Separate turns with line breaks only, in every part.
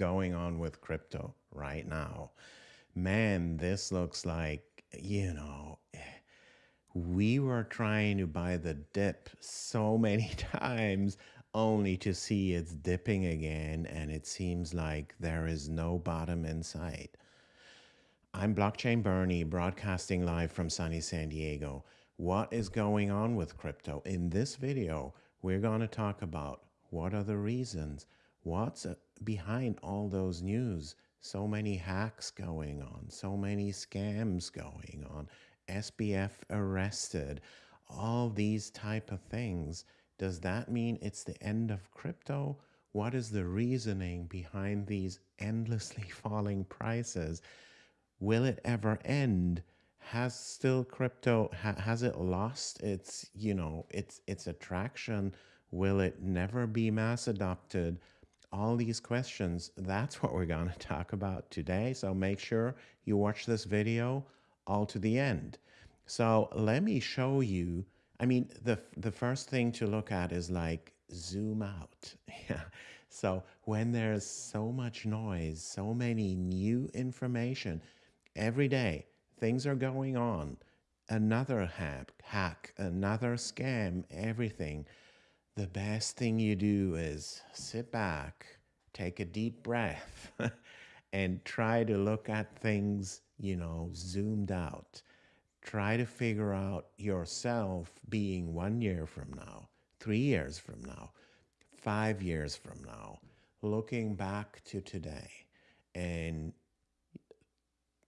going on with crypto right now? Man, this looks like, you know, we were trying to buy the dip so many times only to see it's dipping again, and it seems like there is no bottom in sight. I'm Blockchain Bernie, broadcasting live from sunny San Diego. What is going on with crypto? In this video, we're going to talk about what are the reasons, what's behind all those news, so many hacks going on, so many scams going on, SBF arrested, all these type of things. Does that mean it's the end of crypto? What is the reasoning behind these endlessly falling prices? Will it ever end? Has still crypto ha, has it lost its, you know, its its attraction? Will it never be mass adopted? All these questions, that's what we're going to talk about today. So make sure you watch this video all to the end. So let me show you. I mean, the the first thing to look at is like zoom out. Yeah. So when there's so much noise, so many new information every day, things are going on. Another hack, hack, another scam, everything. The best thing you do is sit back, take a deep breath, and try to look at things, you know, zoomed out try to figure out yourself being one year from now, three years from now, five years from now, looking back to today and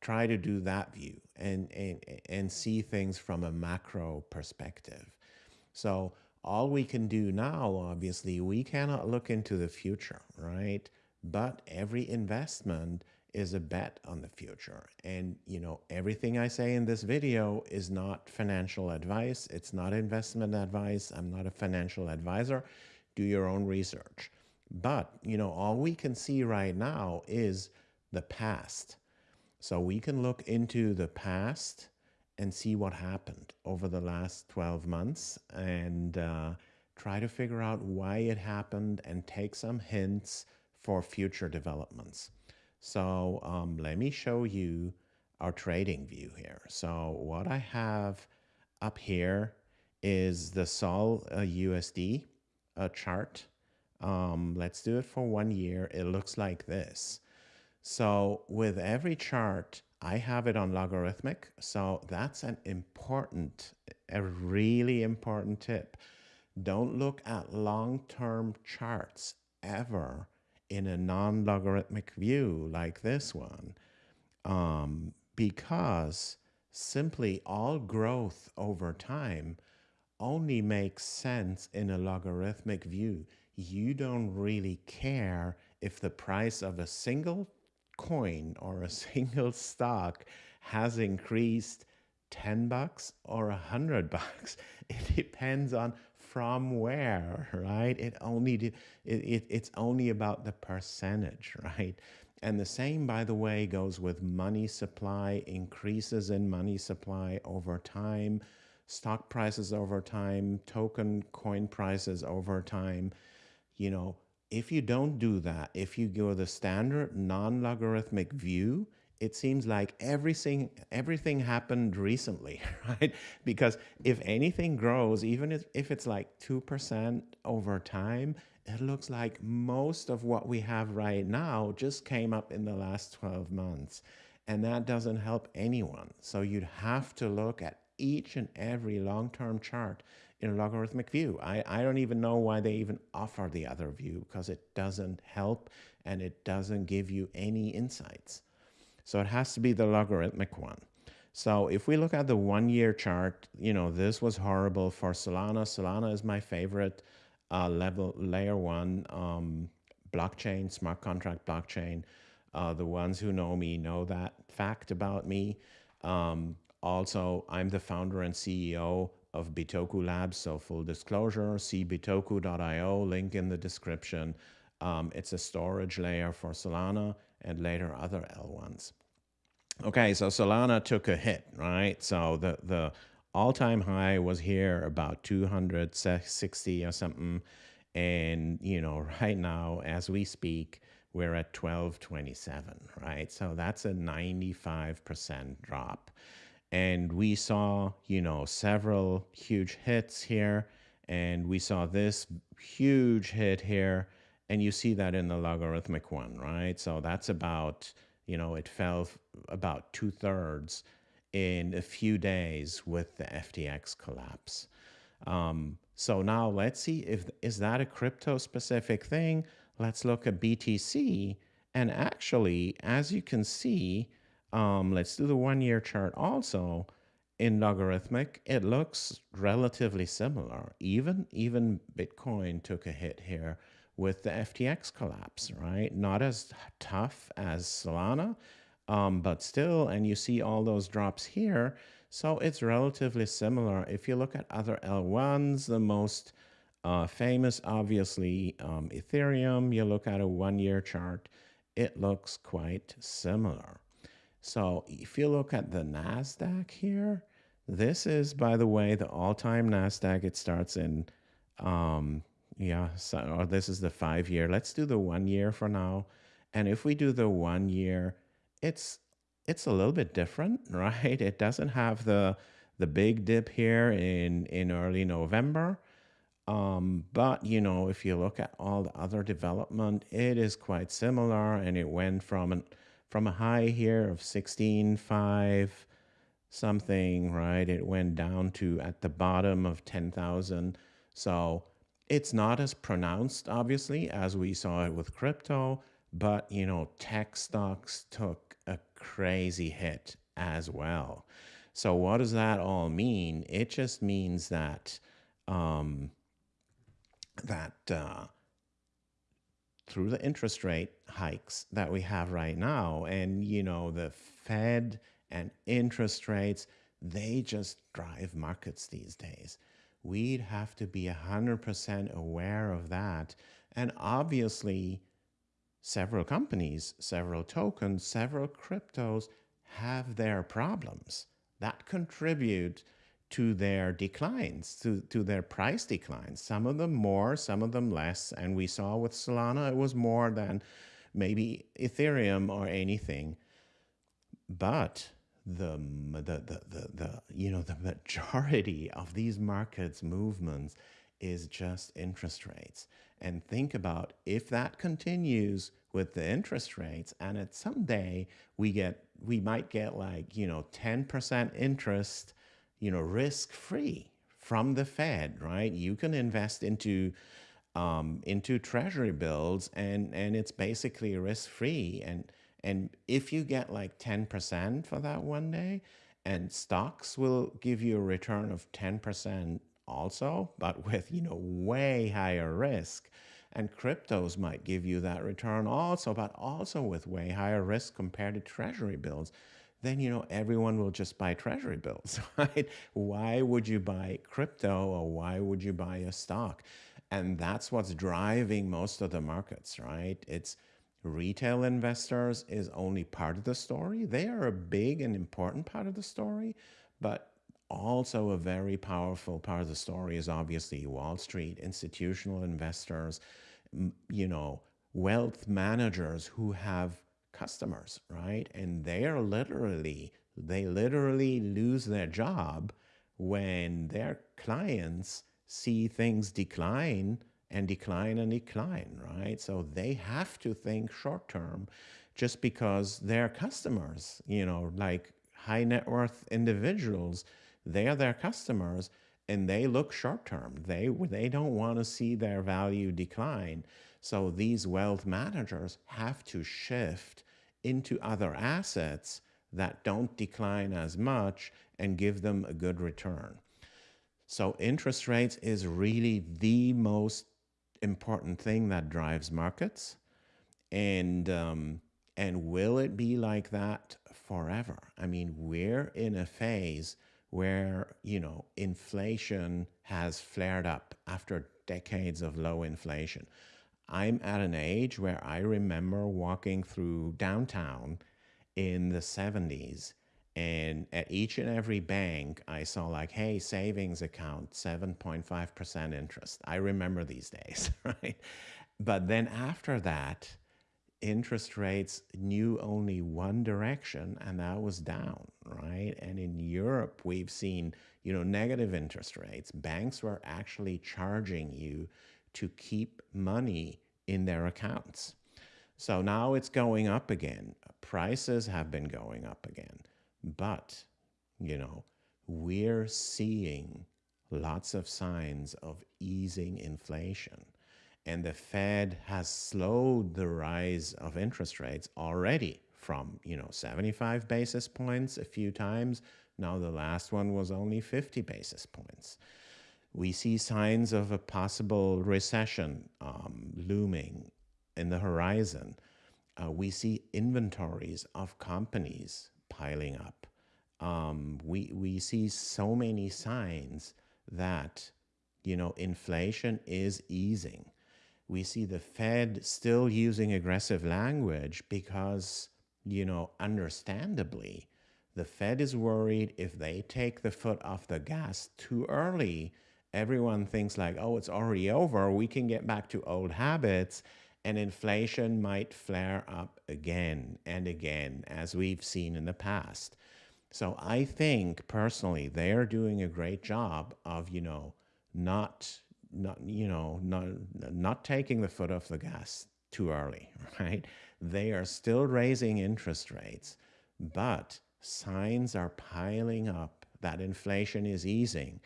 try to do that view and, and, and see things from a macro perspective. So all we can do now, obviously, we cannot look into the future, right? But every investment is a bet on the future. And, you know, everything I say in this video is not financial advice. It's not investment advice. I'm not a financial advisor. Do your own research. But, you know, all we can see right now is the past. So we can look into the past and see what happened over the last 12 months and uh, try to figure out why it happened and take some hints for future developments. So um, let me show you our trading view here. So what I have up here is the Sol uh, USD uh, chart. Um, let's do it for one year. It looks like this. So with every chart, I have it on logarithmic. So that's an important, a really important tip. Don't look at long-term charts ever in a non-logarithmic view like this one um, because simply all growth over time only makes sense in a logarithmic view. You don't really care if the price of a single coin or a single stock has increased 10 bucks or a hundred bucks. It depends on from where, right? It only it, it, it's only about the percentage, right? And the same, by the way, goes with money supply, increases in money supply over time, stock prices over time, token coin prices over time. You know, if you don't do that, if you go the standard non-logarithmic view, it seems like everything everything happened recently, right? Because if anything grows, even if, if it's like 2% over time, it looks like most of what we have right now just came up in the last 12 months. And that doesn't help anyone. So you'd have to look at each and every long-term chart in a logarithmic view. I, I don't even know why they even offer the other view because it doesn't help and it doesn't give you any insights. So it has to be the logarithmic one. So if we look at the one year chart, you know, this was horrible for Solana. Solana is my favorite uh, level layer one um, blockchain, smart contract blockchain. Uh, the ones who know me know that fact about me. Um, also, I'm the founder and CEO of Bitoku Labs. So full disclosure, see bitoku.io, link in the description. Um, it's a storage layer for Solana and later other L1s. Okay, so Solana took a hit, right? So the, the all-time high was here about 260 or something. And, you know, right now, as we speak, we're at 1227, right? So that's a 95% drop. And we saw, you know, several huge hits here. And we saw this huge hit here. And you see that in the logarithmic one, right? So that's about, you know, it fell about two thirds in a few days with the FTX collapse. Um, so now let's see if is that a crypto specific thing? Let's look at BTC. And actually, as you can see, um, let's do the one year chart also. In logarithmic, it looks relatively similar. Even even Bitcoin took a hit here with the FTX collapse, right? Not as tough as Solana, um, but still, and you see all those drops here. So it's relatively similar. If you look at other L1s, the most uh, famous, obviously, um, Ethereum, you look at a one year chart, it looks quite similar. So if you look at the NASDAQ here, this is, by the way, the all time NASDAQ. It starts in, um, yeah, so, or this is the five year. Let's do the one year for now. And if we do the one year, it's it's a little bit different, right? It doesn't have the the big dip here in in early November. Um, but you know, if you look at all the other development, it is quite similar, and it went from an from a high here of 16.5 something, right? It went down to at the bottom of 10,000. So it's not as pronounced, obviously, as we saw it with crypto, but you know, tech stocks took a crazy hit as well. So what does that all mean? It just means that um, that uh, through the interest rate hikes that we have right now, and you know the Fed and interest rates, they just drive markets these days. We'd have to be 100% aware of that. And obviously, several companies, several tokens, several cryptos have their problems that contribute to their declines, to, to their price declines. Some of them more, some of them less. And we saw with Solana, it was more than maybe Ethereum or anything. But the, the, the, the, the you know, the majority of these markets movements is just interest rates. And think about if that continues with the interest rates and at someday we get we might get like, you know, 10% interest you know, risk free from the Fed, right? You can invest into um, into treasury bills and and it's basically risk free and and if you get like 10% for that one day and stocks will give you a return of 10% also but with you know way higher risk and cryptos might give you that return also but also with way higher risk compared to treasury bills then you know everyone will just buy treasury bills, right? Why would you buy crypto or why would you buy a stock? And that's what's driving most of the markets, right? It's retail investors is only part of the story. They are a big and important part of the story, but also a very powerful part of the story is obviously Wall Street, institutional investors, you know, wealth managers who have customers, right? And they are literally, they literally lose their job when their clients see things decline and decline and decline, right? So they have to think short term just because their customers, you know, like high net worth individuals, they are their customers and they look short term. They they don't want to see their value decline. So these wealth managers have to shift into other assets that don't decline as much and give them a good return. So interest rates is really the most important thing that drives markets. And, um, and will it be like that forever? I mean, we're in a phase where, you know, inflation has flared up after decades of low inflation. I'm at an age where I remember walking through downtown in the 70s and at each and every bank I saw like, hey, savings account, 7.5% interest. I remember these days, right? But then after that, interest rates knew only one direction, and that was down, right? And in Europe, we've seen, you know, negative interest rates. Banks were actually charging you to keep money in their accounts. So now it's going up again. Prices have been going up again. But, you know, we're seeing lots of signs of easing inflation. And the Fed has slowed the rise of interest rates already from, you know, 75 basis points a few times. Now the last one was only 50 basis points. We see signs of a possible recession um, looming in the horizon. Uh, we see inventories of companies piling up. Um, we, we see so many signs that, you know, inflation is easing. We see the Fed still using aggressive language because, you know, understandably, the Fed is worried if they take the foot off the gas too early, everyone thinks like, oh, it's already over. We can get back to old habits and inflation might flare up again and again, as we've seen in the past. So I think personally, they're doing a great job of, you know, not, not, you know, not, not taking the foot off the gas too early, right? They are still raising interest rates, but signs are piling up that inflation is easing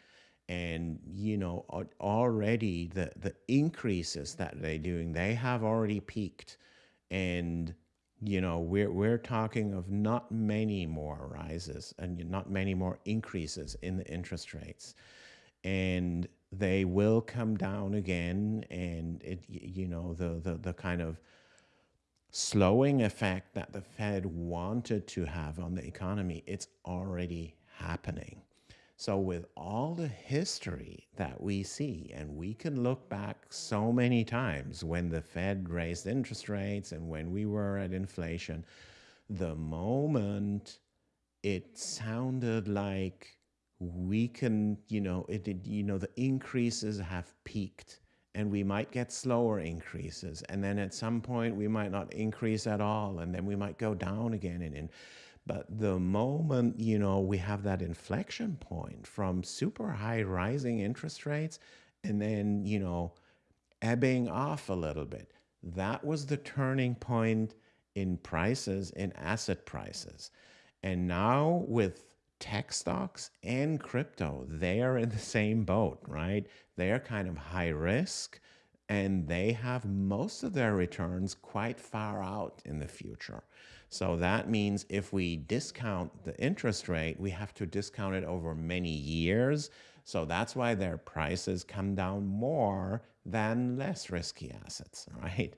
and you know already the the increases that they're doing they have already peaked. And you know we're we're talking of not many more rises and not many more increases in the interest rates. And they will come down again and it you know the the, the kind of slowing effect that the fed wanted to have on the economy it's already happening so, with all the history that we see, and we can look back so many times when the Fed raised interest rates and when we were at inflation, the moment it sounded like we can, you know, it did, you know, the increases have peaked and we might get slower increases. And then at some point we might not increase at all. And then we might go down again. And, and but the moment, you know, we have that inflection point from super high rising interest rates and then, you know, ebbing off a little bit, that was the turning point in prices, in asset prices. And now with tech stocks and crypto, they are in the same boat, right? They are kind of high risk and they have most of their returns quite far out in the future. So that means if we discount the interest rate, we have to discount it over many years. So that's why their prices come down more than less risky assets, right?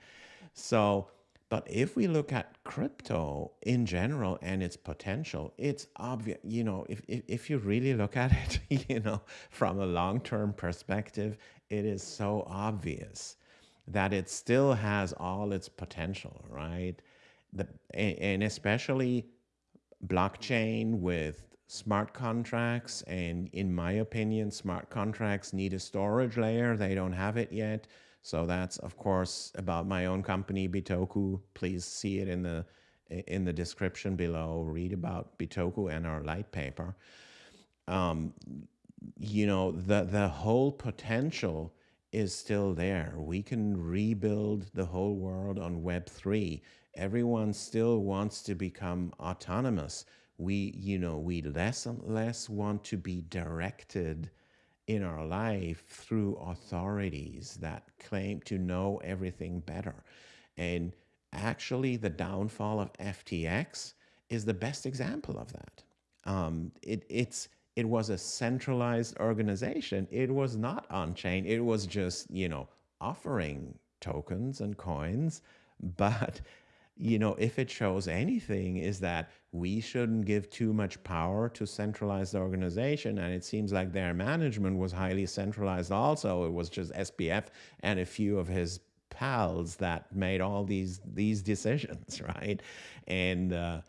So, but if we look at crypto in general and its potential, it's obvious, you know, if, if, if you really look at it, you know, from a long term perspective, it is so obvious that it still has all its potential, right? The and especially blockchain with smart contracts and in my opinion smart contracts need a storage layer. They don't have it yet. So that's of course about my own company bitoku. Please see it in the in the description below. Read about bitoku and our light paper. Um, you know the the whole potential is still there. We can rebuild the whole world on web 3 everyone still wants to become autonomous. We, you know, we less and less want to be directed in our life through authorities that claim to know everything better. And actually, the downfall of FTX is the best example of that. Um, it, it's it was a centralized organization. It was not on chain. It was just you know offering tokens and coins, but you know, if it shows anything, is that we shouldn't give too much power to centralized organization. And it seems like their management was highly centralized also. It was just SBF and a few of his pals that made all these these decisions, right? And uh,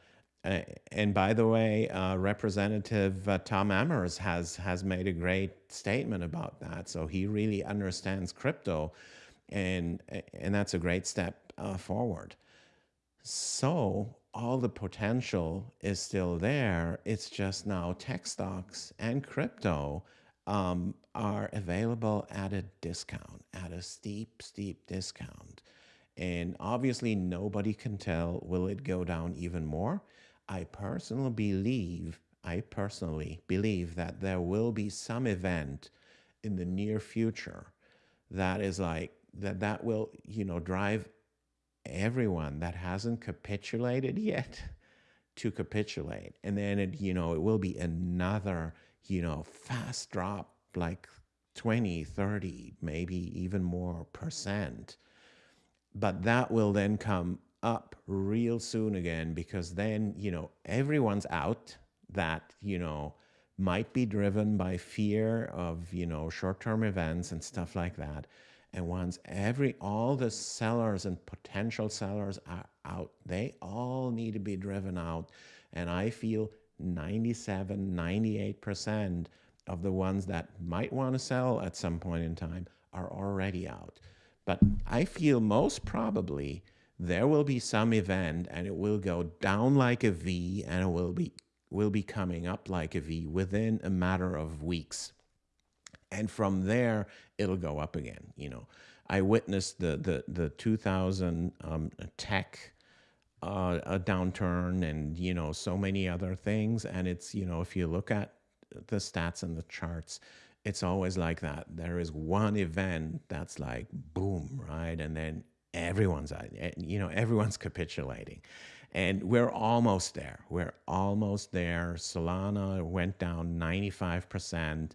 and by the way, uh, Representative uh, Tom Emmer has has made a great statement about that. So he really understands crypto, and and that's a great step uh, forward. So all the potential is still there. It's just now tech stocks and crypto um, are available at a discount, at a steep, steep discount. And obviously, nobody can tell will it go down even more. I personally believe, I personally believe that there will be some event in the near future that is like that that will you know drive everyone that hasn't capitulated yet to capitulate. And then it you know it will be another you know fast drop like 20 30 maybe even more percent. But that will then come up real soon again because then you know everyone's out that you know might be driven by fear of you know short-term events and stuff like that and once every all the sellers and potential sellers are out, they all need to be driven out. And I feel 97, 98% of the ones that might want to sell at some point in time are already out. But I feel most probably there will be some event and it will go down like a V and it will be will be coming up like a V within a matter of weeks and from there it'll go up again. You know, I witnessed the the the 2000 um, tech uh, a downturn and you know so many other things, and it's you know if you look at the stats and the charts, it's always like that. There is one event that's like boom, right, and then everyone's eh, you know everyone's capitulating. And we're almost there. We're almost there. Solana went down 95%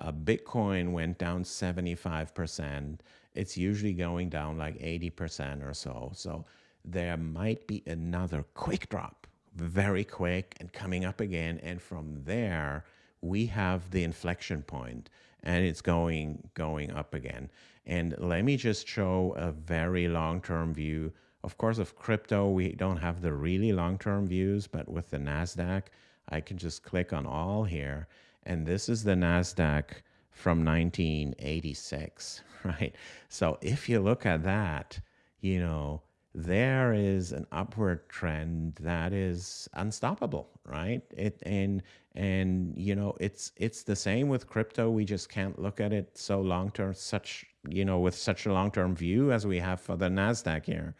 uh, Bitcoin went down 75%. It's usually going down like 80% or so. So there might be another quick drop, very quick and coming up again. And from there, we have the inflection point and it's going going up again. And let me just show a very long-term view. Of course, of crypto, we don't have the really long-term views, but with the NASDAQ, I can just click on all here and this is the NASDAQ from 1986, right? So if you look at that, you know, there is an upward trend that is unstoppable, right? It and and you know it's it's the same with crypto. We just can't look at it so long term, such you know, with such a long term view as we have for the Nasdaq here,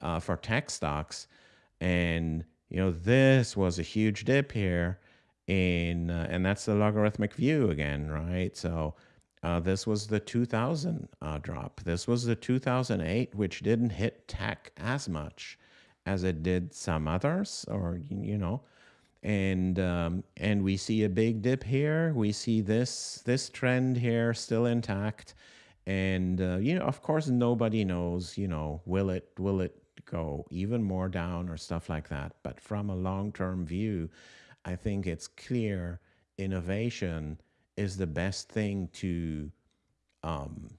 uh, for tech stocks, and you know this was a huge dip here, in uh, and that's the logarithmic view again, right? So uh, this was the 2000 uh, drop. This was the 2008, which didn't hit tech as much as it did some others, or you know, and um, and we see a big dip here. We see this this trend here still intact, and uh, you know, of course, nobody knows. You know, will it will it go even more down or stuff like that? But from a long term view I think it's clear innovation is the best thing to um,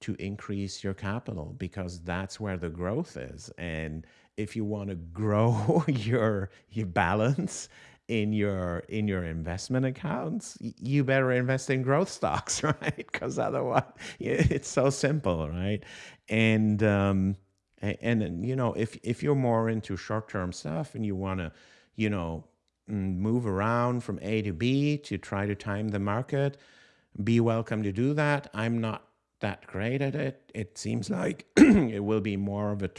to increase your capital because that's where the growth is. And if you want to grow your your balance in your in your investment accounts, you better invest in growth stocks, right? Because otherwise, it's so simple, right? And um, and, and you know, if if you're more into short term stuff and you want to, you know, move around from A to B to try to time the market, be welcome to do that. I'm not that great at it. It seems like it will be more of a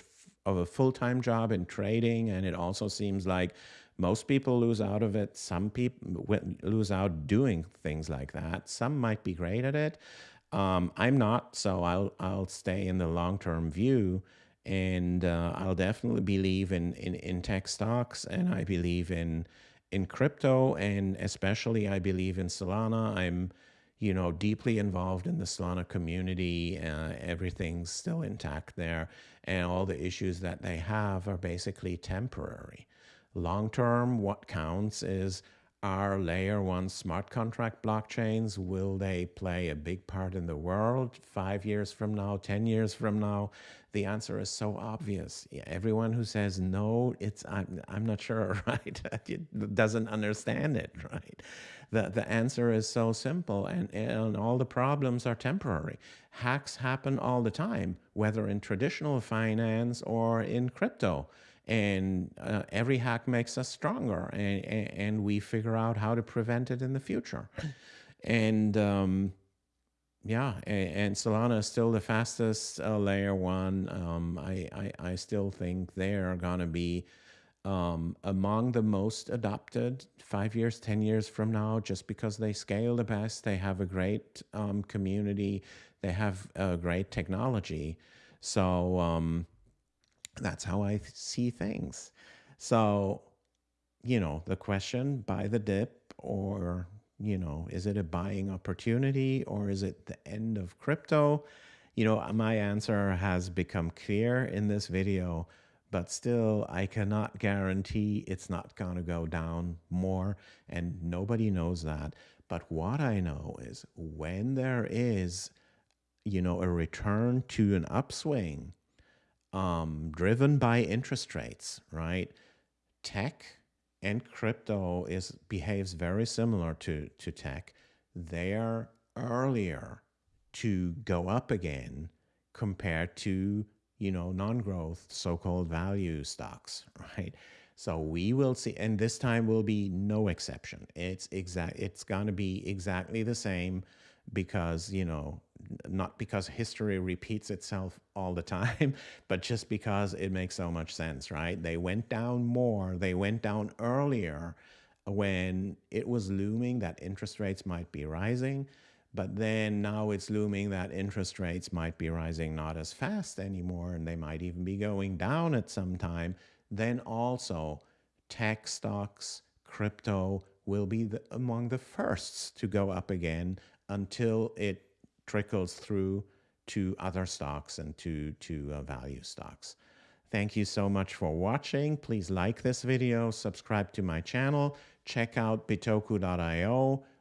of a full-time job in trading and it also seems like most people lose out of it. Some people lose out doing things like that. Some might be great at it. Um, I'm not, so I'll I'll stay in the long-term view and uh, I'll definitely believe in, in in tech stocks and I believe in in crypto and especially I believe in Solana. I'm, you know, deeply involved in the Solana community. Uh, everything's still intact there, and all the issues that they have are basically temporary. Long term, what counts is are layer one smart contract blockchains? Will they play a big part in the world five years from now 10 years from now? The answer is so obvious. Everyone who says no it's i'm, I'm not sure right? Doesn't understand it right? The, the answer is so simple and, and all the problems are temporary. Hacks happen all the time whether in traditional finance or in crypto and uh, every hack makes us stronger and, and we figure out how to prevent it in the future and um, yeah and, and, solana is still the fastest uh, layer one um, I, I, I still think they're gonna be um, among the most adopted five years, 10 years from now, just because they scale the best, they have a great um, community, they have a great technology. So um, that's how I see things. So, you know, the question buy the dip or, you know, is it a buying opportunity or is it the end of crypto? You know, my answer has become clear in this video but still I cannot guarantee it's not going to go down more and nobody knows that. But what I know is when there is, you know, a return to an upswing um, driven by interest rates, right? Tech and crypto is behaves very similar to, to tech. They are earlier to go up again compared to you know, non-growth, so-called value stocks, right? So we will see, and this time will be no exception. It's exact. It's going to be exactly the same because you know, not because history repeats itself all the time, but just because it makes so much sense, right? They went down more. They went down earlier when it was looming that interest rates might be rising. But then now it's looming that interest rates might be rising not as fast anymore, and they might even be going down at some time. Then also, tech stocks, crypto will be the, among the firsts to go up again until it trickles through to other stocks and to, to uh, value stocks. Thank you so much for watching. Please like this video, subscribe to my channel, check out bitoku.io